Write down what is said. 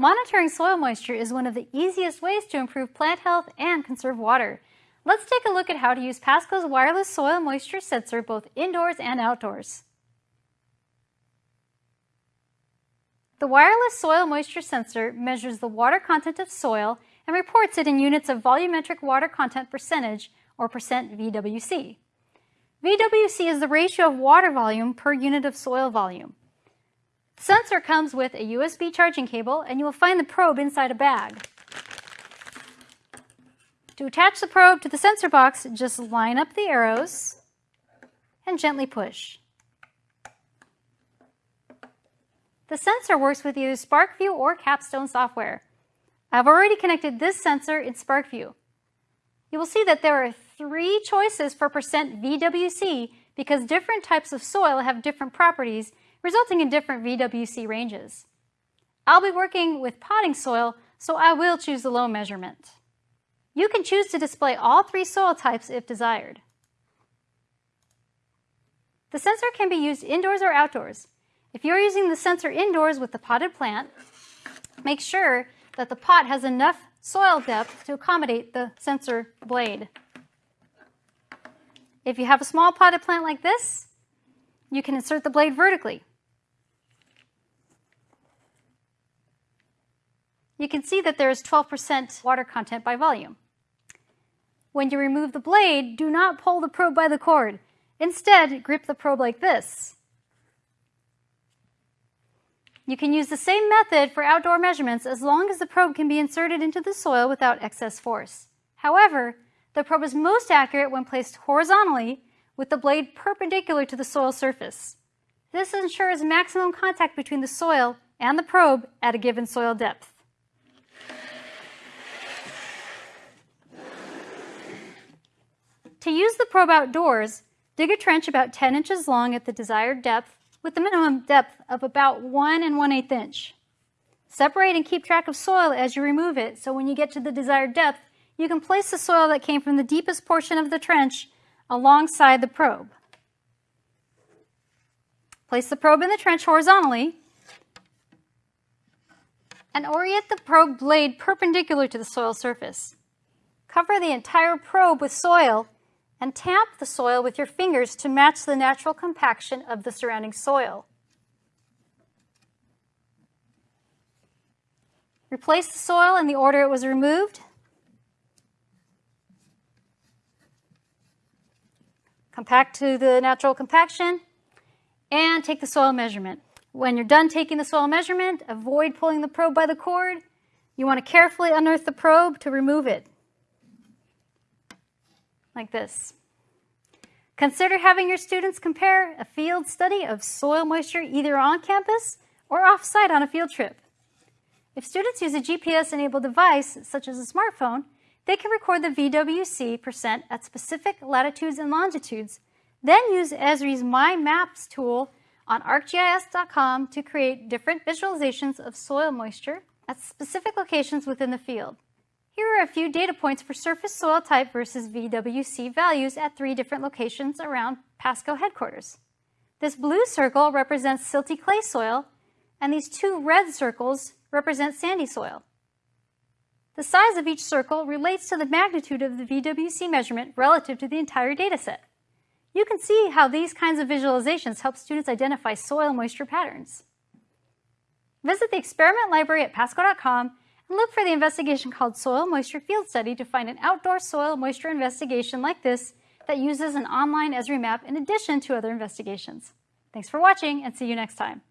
Monitoring soil moisture is one of the easiest ways to improve plant health and conserve water. Let's take a look at how to use Pasco's wireless soil moisture sensor both indoors and outdoors. The wireless soil moisture sensor measures the water content of soil and reports it in units of volumetric water content percentage, or percent VWC. VWC is the ratio of water volume per unit of soil volume. Sensor comes with a USB charging cable and you will find the probe inside a bag. To attach the probe to the sensor box, just line up the arrows and gently push. The sensor works with either SPARKvue or Capstone software. I've already connected this sensor in SPARKvue. You will see that there are three choices for percent VWC because different types of soil have different properties, resulting in different VWC ranges. I'll be working with potting soil, so I will choose the low measurement. You can choose to display all three soil types if desired. The sensor can be used indoors or outdoors. If you're using the sensor indoors with the potted plant, make sure that the pot has enough soil depth to accommodate the sensor blade. If you have a small potted plant like this, you can insert the blade vertically. You can see that there is 12% water content by volume. When you remove the blade, do not pull the probe by the cord. Instead, grip the probe like this. You can use the same method for outdoor measurements as long as the probe can be inserted into the soil without excess force. However, the probe is most accurate when placed horizontally with the blade perpendicular to the soil surface. This ensures maximum contact between the soil and the probe at a given soil depth. To use the probe outdoors, dig a trench about 10 inches long at the desired depth with the minimum depth of about 1 and 1 8 inch. Separate and keep track of soil as you remove it, so when you get to the desired depth, you can place the soil that came from the deepest portion of the trench alongside the probe. Place the probe in the trench horizontally and orient the probe blade perpendicular to the soil surface. Cover the entire probe with soil and tamp the soil with your fingers to match the natural compaction of the surrounding soil. Replace the soil in the order it was removed. Compact to the natural compaction and take the soil measurement. When you're done taking the soil measurement, avoid pulling the probe by the cord. You want to carefully unearth the probe to remove it like this. Consider having your students compare a field study of soil moisture either on campus or off-site on a field trip. If students use a GPS-enabled device, such as a smartphone, they can record the VWC percent at specific latitudes and longitudes, then use Esri's My Maps tool on arcgis.com to create different visualizations of soil moisture at specific locations within the field. Here are a few data points for surface soil type versus VWC values at three different locations around Pasco headquarters. This blue circle represents silty clay soil, and these two red circles represent sandy soil. The size of each circle relates to the magnitude of the VWC measurement relative to the entire data set. You can see how these kinds of visualizations help students identify soil moisture patterns. Visit the experiment library at pasco.com look for the investigation called Soil Moisture Field Study to find an outdoor soil moisture investigation like this that uses an online Esri map in addition to other investigations. Thanks for watching and see you next time.